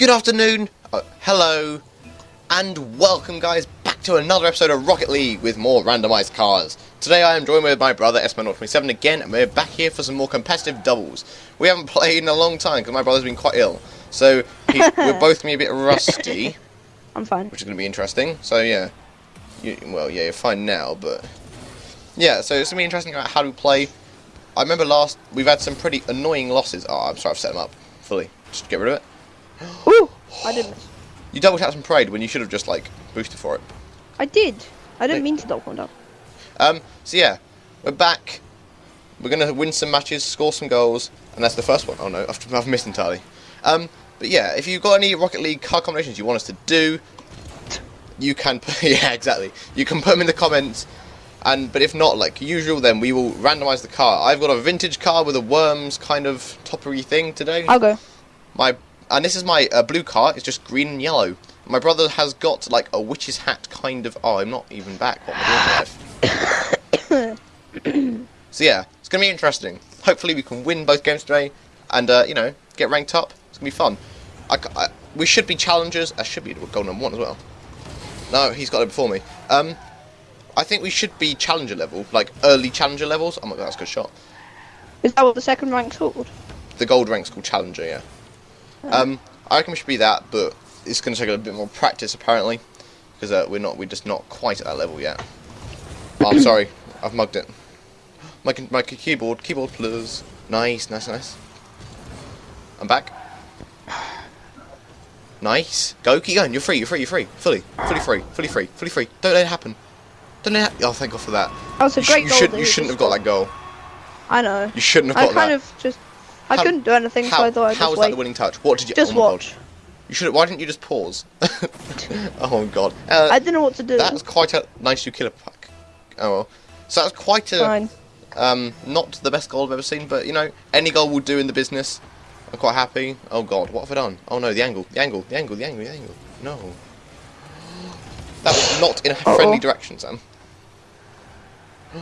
Good afternoon, uh, hello, and welcome guys back to another episode of Rocket League with more randomised cars. Today I am joined with my brother Esman27 again, and we're back here for some more competitive doubles. We haven't played in a long time because my brother's been quite ill, so he, we're both going to be a bit rusty, I'm fine. which is going to be interesting. So yeah, you, well yeah, you're fine now, but yeah, so it's going to be interesting about how to play. I remember last, we've had some pretty annoying losses. Oh, I'm sorry I've set them up fully. Just get rid of it. Ooh, I did miss. You double tapped some parade when you should have just like boosted for it. I did. I didn't mean to double one down. Um, so yeah, we're back. We're gonna win some matches, score some goals, and that's the first one. Oh no, I've, I've missed entirely. Um, but yeah, if you've got any Rocket League car combinations you want us to do, you can. Put, yeah, exactly. You can put them in the comments. And but if not, like usual, then we will randomize the car. I've got a vintage car with a worms kind of toppery thing today. I'll go. My and this is my uh, blue car. It's just green and yellow. My brother has got like a witch's hat kind of. Oh, I'm not even back. What am I doing in so yeah, it's gonna be interesting. Hopefully, we can win both games today, and uh, you know, get ranked up. It's gonna be fun. I, I- we should be challengers. I should be goal number one as well. No, he's got it before me. Um, I think we should be challenger level, like early challenger levels. Oh my god, that's a good shot. Is that what the second rank's called? The gold rank's called Challenger, yeah. Um, I reckon we should be that, but it's going to take a bit more practice apparently, because uh, we're not, we're just not quite at that level yet. Oh, I'm sorry, I've mugged it. My my keyboard, keyboard plus. Nice, nice, nice. I'm back. Nice. Go, keep going. You're free. You're free. You're free. Fully, fully free. Fully free. Fully free. Don't let it happen. Don't let it. Ha- oh, thank God for that. That was a You, sh- great you goal. should. that You shouldn't have got that goal. I know. You shouldn't have got that. I kind that. of just. I How- couldn't do anything, so I thought I'd how was that the winning touch? What did you? just oh my God. watch. You should. Why didn't you just pause? oh god. Uh, I didn't know what to do. that was quite a 92 killer pack. Oh well. So that was quite a Fine. um not the best goal I've ever seen, but you know any goal will do in the business. I'm quite happy. Oh god, what have I done? Oh no, the angle, the angle, the angle, the angle, the angle. No. That was not in a Uh-oh. friendly direction, Sam.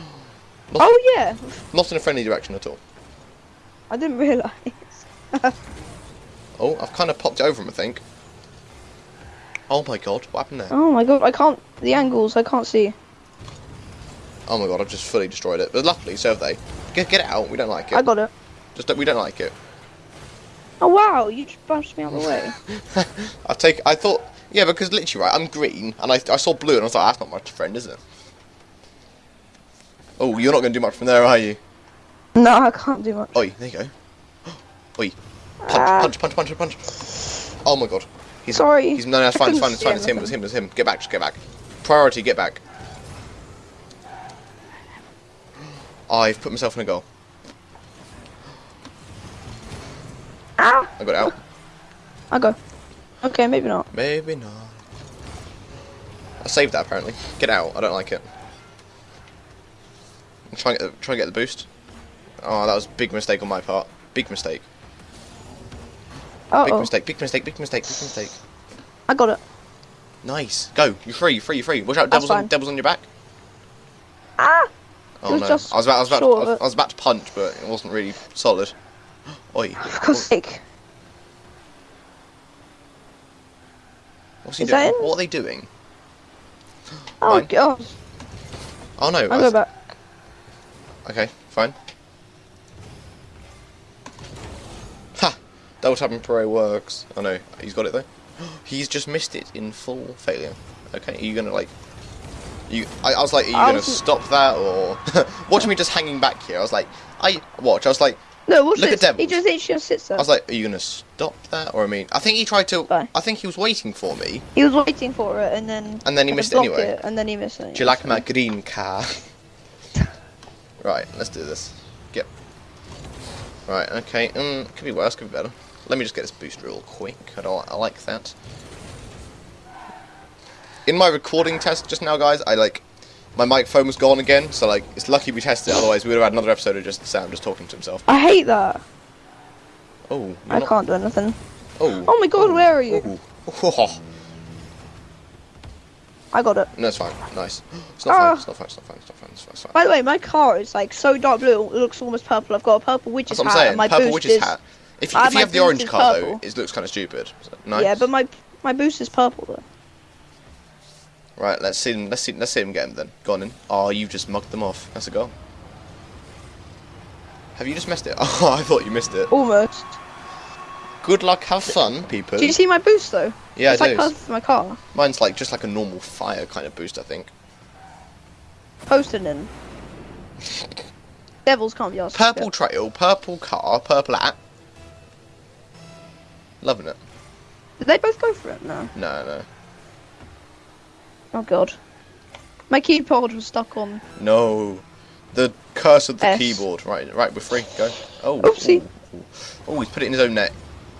Not, Oh yeah. not in a friendly direction at all. I didn't realise. Oh, I've kind of popped over him, I think. Oh my god, what happened there? oh my god, I can't. The angles, I can't see. Oh my god, I've just fully destroyed it. But luckily, so have they. Get, get it out. We don't like it. I got it. Just don't, we don't like it. Oh wow, you just bounced me out of the way. I take. I thought. Yeah, because literally, right. I'm green, and I, I saw blue, and I was like, that's not much friend, is it? Oh, you're not going to do much from there, are you? No, I can't do much. Oi, there you go. Oi, punch, Ah. punch, punch, punch, punch. Oh my god. He's, Sorry. He's no, no, it's fine, it's fine, it's fine. It's him, it's him, it's him. Get back, just get back. Priority, get back. I've put myself in a goal. Ah! I got out. I go. Okay, maybe not. Maybe not. I saved that apparently. Get out. I don't like it. I'm trying to get the, try and get the boost. Oh, that was a big mistake on my part. Big mistake. Uh Big oh. mistake. Big mistake. Big mistake. Big mistake. I got it. Nice. Go. You're free. You're free. You're free. Watch out. Devil's on, devil's on your back. Ah! Oh no. I was about. I was about. short I was. I was about to punch, but it wasn't really solid. Oi. For sake. What's he Is doing? What are they doing? Oh Mine. god. Oh no. I I'll go back. Okay, fine. Double tapping parade works. Oh no, he's got it though. He's just missed it in full failure. Okay, are you gonna like? You, I, I was like, are you I gonna stop that or watch me just hanging back here? I was like, I watch. I was like, No, Look at this. He Devils. just, he just sits there. I was like, are you gonna stop that? Or I mean, I think he tried to. Bye. I think he was waiting for me, He was waiting for it, and then and then he missed it anyway. It, and then he missed it. Do you like my green car? right, let's do this. Get. Right, okay. Um, could be worse, could be better. Let me just get this boost real quick. I, don't, I like that. In my recording test just now, guys, I like my microphone was gone again. So like, it's lucky we tested it. Otherwise, we would have had another episode of just Sam just talking to himself. I hate that. Oh, I not- can't do anything. Oh. Oh my god, where are you? Oh. I got it. No, it's fine. Nice. It's not Ah. fine. It's not fine. It's not fine. It's not fine. It's fine. It's fine. By the way, my car is like so dark blue, it looks almost purple. I've got a purple witch's That's hat, and my Purple boost witch's is hat. If you, Ah, if you have the orange car purple. though, it looks kind of stupid. Nice. Yeah, but my my boost is purple though. Right, let's see him. Let's see. Let's see him get him then. Go on in. Oh, you've just mugged them off. That's a goal. Have you just missed it? Oh, I thought you missed it. Almost. Good luck. Have fun, people. Do you see my boost though? Yeah, it's I like do. for my car. Mine's like just like a normal fire kind of boost, I think. Posted in. Devils can't be asked. Purple trail, purple car, purple app. Loving it. Did they both go for it? No. No, no, Oh god. My keyboard was stuck on. no. The curse of the S. keyboard. Right, right. We're free. Go. Oh. Oopsie. ooh. Oh, he's put it in his own net.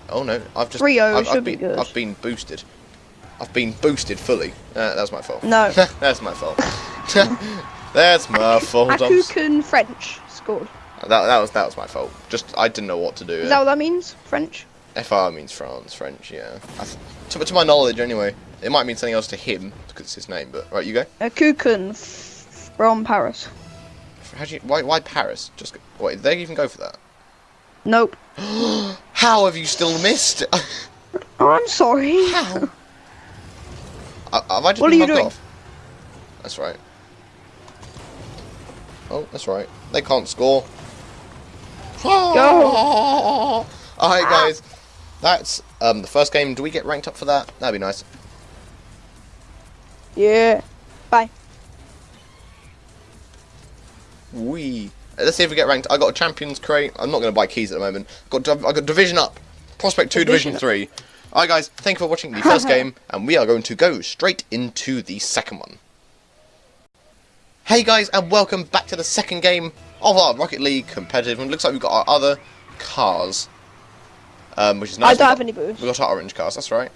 Oh no, I've just. 3-0 I've, I've should be been, good. I've been boosted. I've been boosted fully. Uh, that's my fault. No. that's my fault. that's my fault. I'm s- Akukan French scored. that, that was that was my fault. Just I didn't know what to do. Is that what that means? French? FR means France, French, yeah. I th- to, to my knowledge, anyway. It might mean something else to him because it's his name, but right, you go. A f- from Paris. How do you? Why? Why Paris? Just go, wait. Did they even go for that? Nope. How have you still missed? Oh, I'm sorry. How? Uh, have I just What are you doing? off? That's right. Oh, that's right. They can't score. Go. All right, guys. That's um the first game. Do we get ranked up for that? That'd be nice. Yeah. Bye. We. Let's see if we get ranked. I got a champions crate. I'm not going to buy keys at the moment. Got div- I got division up, prospect two, division, Division three. All right, guys. Thank you for watching the first game, and we are going to go straight into the second one. Hey guys, and welcome back to the second game of our Rocket League competitive. And it looks like we've got our other cars, um, which is nice. I don't have any boost. We got our orange cars. That's right.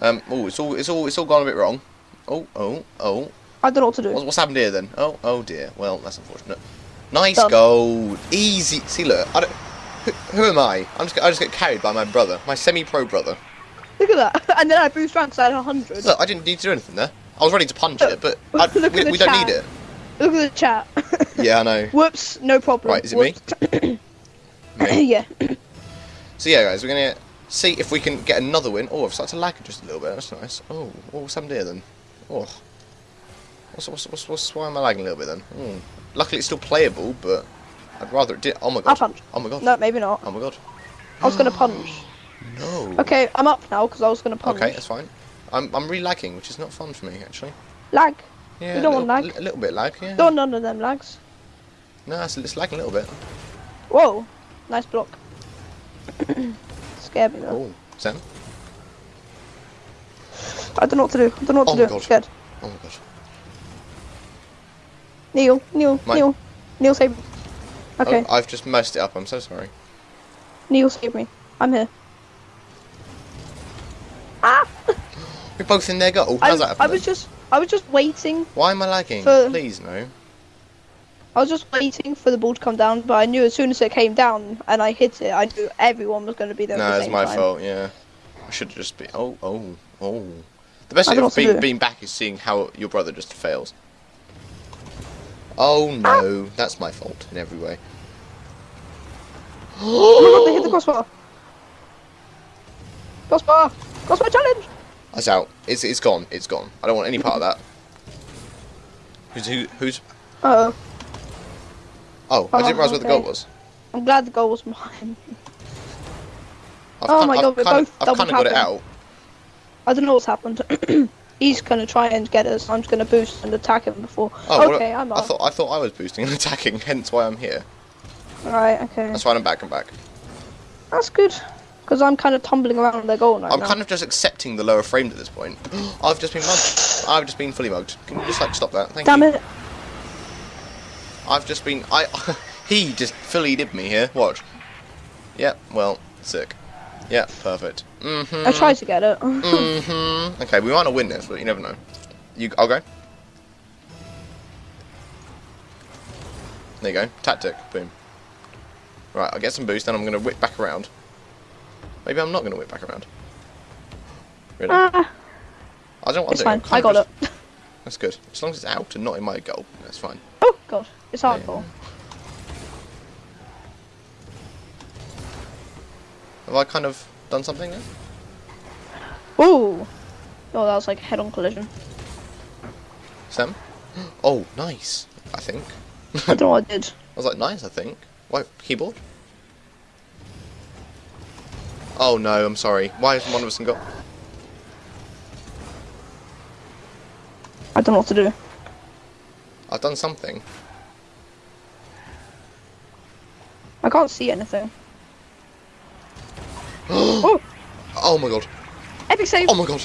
Um. Oh, it's all it's all it's all gone a bit wrong. Oh, oh, oh. I don't know what to do. What's, what's happened here then? Oh, oh dear. Well, that's unfortunate. Nice Done. goal. Easy. See, look. I don't. Who, who am I? I'm just. I just get carried by my brother, my semi-pro brother. Look at that. And then I boost ranks at 100. Look, I didn't need to do anything there. I was ready to punch it, but I, Look we, we don't need it. Look at the chat. Yeah, I know. Whoops, no problem. Right, is it me? me? Me. yeah. So yeah, guys, we're gonna see if we can get another win. Oh, I've started to lag just a little bit. That's nice. Oh, what's happened here then? Oh, what's what's what's, what's why am I lagging a little bit then? Hmm. Luckily, it's still playable, but I'd rather it did. Oh my god. I'll punch. Oh my god. No, maybe not. Oh my god. I was gonna punch. No. Okay, I'm up now because I was gonna punch. Okay, that's fine. I'm I'm really lagging, which is not fun for me actually. Lag. Yeah, You don't a want lag? A little bit lag, yeah. Don't want none of them lags. No, it's, it's lagging a little bit. Whoa, nice block. Scared me though. Oh, Sam. I don't know what to do. I don't know what Oh to do. God. I'm scared. Oh my god. Neil, Neil, Neil, Neil, save me. Okay, Oh, I've just messed it up. I'm so sorry. Neil, save me. I'm here. Ah! We're both in their goal. I, How's that I happen? was just, I was just waiting. Why am I lagging? Please no. I was just waiting for the ball to come down, but I knew as soon as it came down and I hit it, I knew everyone was going to be there. No, the it's my time. fault. Yeah. I should just be. Oh, oh, oh. The best thing of being, being back is seeing how your brother just fails. Oh no, that's my fault in every way. Oh my god, they hit the crossbar. Crossbar! Crossbar challenge! That's out. It's it's gone. It's gone. I don't want any part of that. Who's who? Who's? Uh oh. Oh, I didn't Oh, realise where the goal oh, was. I'm glad the goal was mine. I've Oh my I've God, we're both I've double kind of got it out. I don't know what's happened. He's gonna try and get us. I'm just gonna boost and attack him before. Oh, well, okay, I'm I up. thought I thought I was boosting and attacking, hence why I'm here. Right. okay. That's why I'm back. I'm back. That's good. Because I'm kind of tumbling around their goal right I'm now. kind of just accepting the lower frames at this point. I've just been mugged. I've just been fully mugged. Can you just like stop that? Thank Damn you. it. I've just been. I. he just fully did me here. Watch. Yep. Well, sick. Yep. Perfect. Mhm. I tried to get it. Mhm. Okay, we might not win this, but you never know. You. I'll go. There you go. Tactic. Boom. Right. I'll get some boost, then I'm gonna whip back around. Maybe I'm not gonna whip back around. Really? ah, I don't want to. fine. I got it. That's good. As long as it's out and not in my goal, that's fine. Oh god, it's hard goal. Have I kind of done something there? Ooh. Oh, that was like a head-on collision. Sam? Oh, nice. I think. I don't know what I did. I was like, nice, I think. What, keyboard? Oh no, I'm sorry. Why hasn't one of us got... I don't know what to do. I've done something. I can't see anything. oh, Oh my god. epic save. Oh my god.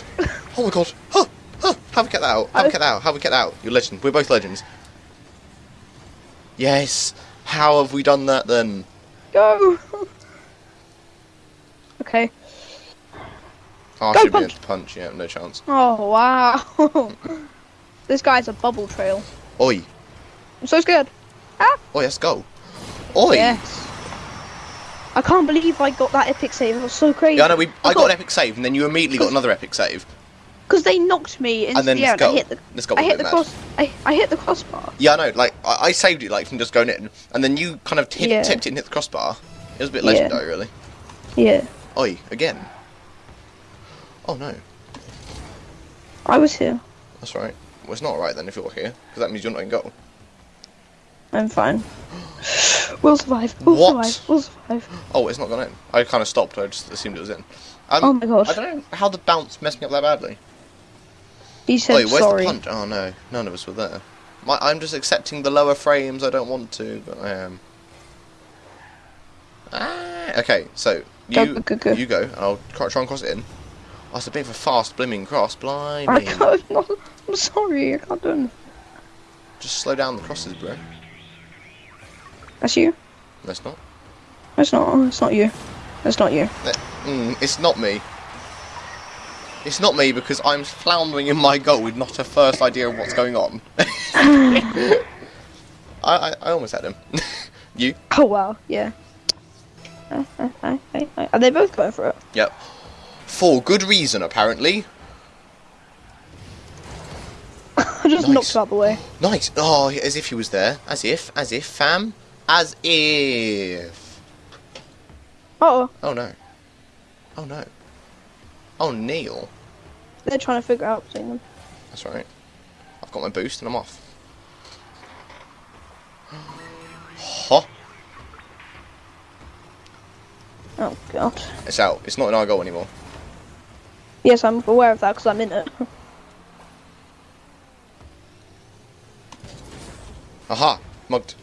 Oh my god. Huh. Huh. How have we get that out? How have we get that out? How have we get that out? You're legend. We're both legends. Yes. How have we done that then? Go. okay. Oh, I Go should be punch. able to punch. Yeah, no chance. Oh wow. this guy's a bubble trail. Oi. I'm so scared. Ah. Oi, let's go. Oi. Yes. I can't believe I got that epic save. It was so crazy. Yeah, no. We, I got thought- an epic save, and then you immediately got another epic save. Because they knocked me into And then the air. I hit the. Let's go. I hit the mad. cross. I, I hit the crossbar. Yeah, I know. Like I, I saved it like from just going in, and then you kind of hit, Yeah. tipped it and hit the crossbar. It was a bit Yeah. legendary, really. Yeah. Oi, again. Oh no, I was here. that's right. Well, it's not right then if you're here, because that means you're not in goal. I'm fine. We'll survive. We'll What? survive. We'll survive. Oh, it's not gone in. I kind of stopped. I just assumed it was in. Um, Oh my gosh. I don't know how the bounce messed me up that badly. He said Oi, where's sorry. the punch? Oh no, none of us were there. My, I'm just accepting the lower frames. I don't want to, but I am. Ah, okay, so you go, go, go. you go, and I'll try and cross it in. Oh, it's a bit of a fast blimming cross. I Blimey. can't. No, I'm sorry. I can't do anything. Just slow down the crosses, bro. That's you. That's not. That's not. It's not you. That's not you. Mm, it's not me. It's not me because I'm floundering in my goal with not a first idea of what's going on. I, I, I almost had him. you? Oh wow. Yeah. Uh, uh, uh, uh, Are they both going for it? Yep. For good reason, apparently. I just Nice. knocked him out the way. Nice. Oh, as if he was there. As if. As if, fam. As if. Oh, Oh no. Oh no. Oh, Neil. they're trying to figure out between them. That's right. I've got my boost and I'm off. Huh? Oh god. It's out. It's not in our goal anymore. Yes, I'm aware of that because I'm in it. Aha! Mugged.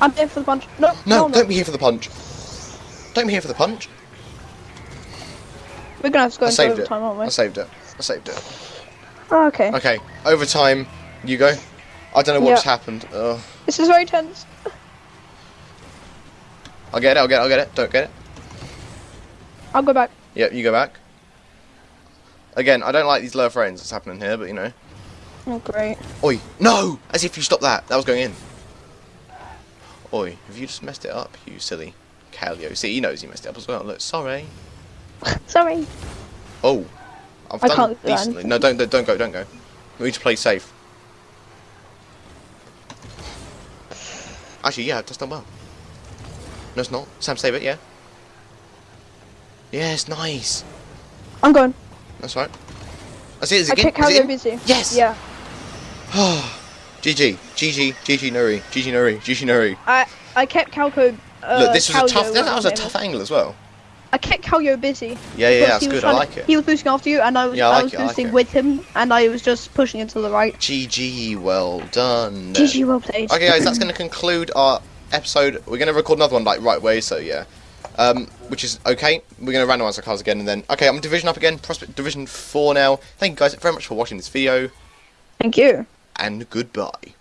I'm in for the punch. No, No, no, don't be here for the punch. Don't be here for the punch. We're gonna have to go I into saved it. overtime, aren't we? I saved it. I saved it. Oh, okay. Okay, overtime. You go. I don't know what's just happened. Ugh. This is very tense. I'll get it. I'll get it. I'll get it. Don't get it. I'll go back. Yep, you go back. Again, I don't like these low frames that's happening here, but you know. Oh great. Oi! No! As if you stopped that. That was going in. Oi, have you just messed it up, you silly Calio? See, he knows he messed it up as well. Look, sorry. Sorry. Oh. I've I done can't decently. No, don't, don't, don't go, don't go. We need to play safe. Actually, yeah, I've just done well. No, it's not. Sam, save it, yeah? Yes, nice. I'm going. That's right. That's it, is I it in? kick Is how in? busy. Yes! Yeah. GG, GG, GG Nuri, GG Nuri, GG Nuri. I I kept Calco. Uh, Look, this was a Calio, tough. That, whatever was a tough angle as well. I kept Calio busy. Yeah, yeah, that's good. I like to- it. He was boosting after you, and I was Yeah, I I, was it, I like with him, and I was just pushing it to the right. GG, well done. GG, well played. Okay, guys, that's going to conclude our episode. We're going to record another one like right away, so yeah. Um, which is okay. We're going to randomize our cards again, and then okay, I'm division up again. Prospect Division Four now. Thank you guys very much for watching this video, Thank you. and goodbye.